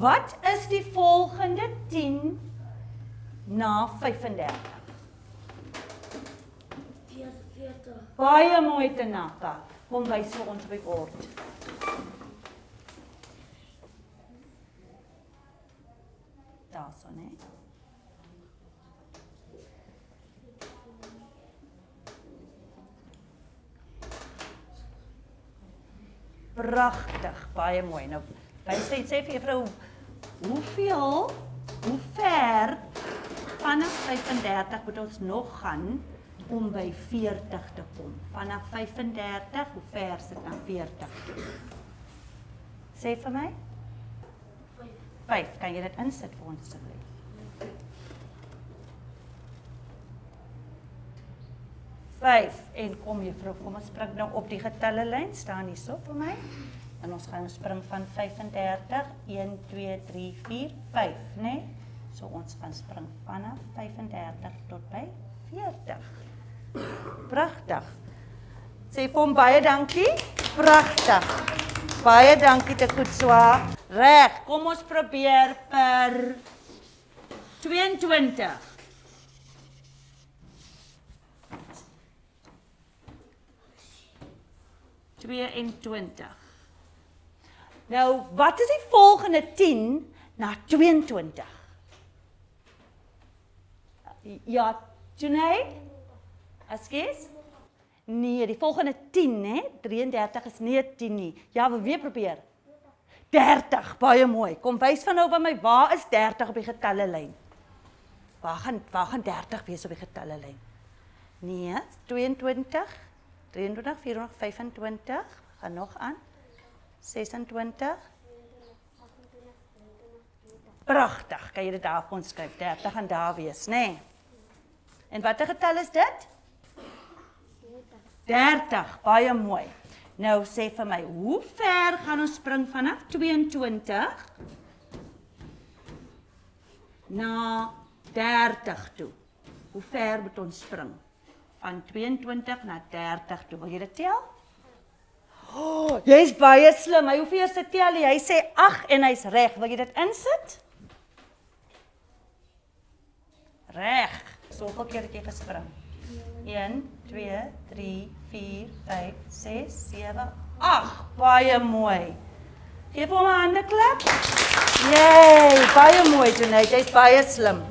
Wat is die volgende 10 na 35? 44. Baie mooi Tanaka. Kom wys vir ons op die bord. Daarso, né? Pragtig, baie mooi. Nou, wys net sê vir juffrou hoeveel hoe ver vanaf 35 moet ons nog gaan om by 40 te kom. Vanaf 35, hoe ver is dit na 40 toe? Sê vir my. 5. Kan jy dit insit vir ons asseblief? Vyf en kom juffrou, kom ons spring nou op die getalle lyn, staan hierso vir my. En ons gaan spring van 35 1 2 3 4 5, né? Nee? So ons gaan spring vanaf 35 tot by 40. Pragtig. Sê vir hom baie dankie. Pragtig. Baie dankie te goed swaar. Reg, kom ons probeer vir 22. Tweeëntwintig. Nou, wat is die volgende 10 na 22? Ja, Junaid? Askies? Nee, die volgende 10, hè? 33 is nie 10 nie. Ja, wil weer probeer. 30, baie mooi. Kom wys van nou by my, waar is 30 op die getalle lyn? Waar gaan waar gaan 30 wees op die getalle lyn? Nee, 22, 23, 24, 25, gaan nog aan. 26. Pragtig. Kan jy dit daar op ons skryf? 30 gaan daar wees, nê? Nee. En watter getal is dit? 30. Baie mooi. Nou sê vir my, hoe ver gaan ons spring vanaf 22 na 30 toe? Hoe ver moet ons spring? Van 22 na 30 toe. Wil jy dit tel? Oh, jy's baie slim. Hy hoef eers te tel. Hy sê 8 en hy's reg. Wil jy dit insit? Reg. Soveel keer het jy gespring. 1 2 3 4 5 6 7 8. Baie mooi. Geef hom 'n hande klap. Jee, baie mooi Jonet. Jy's baie slim.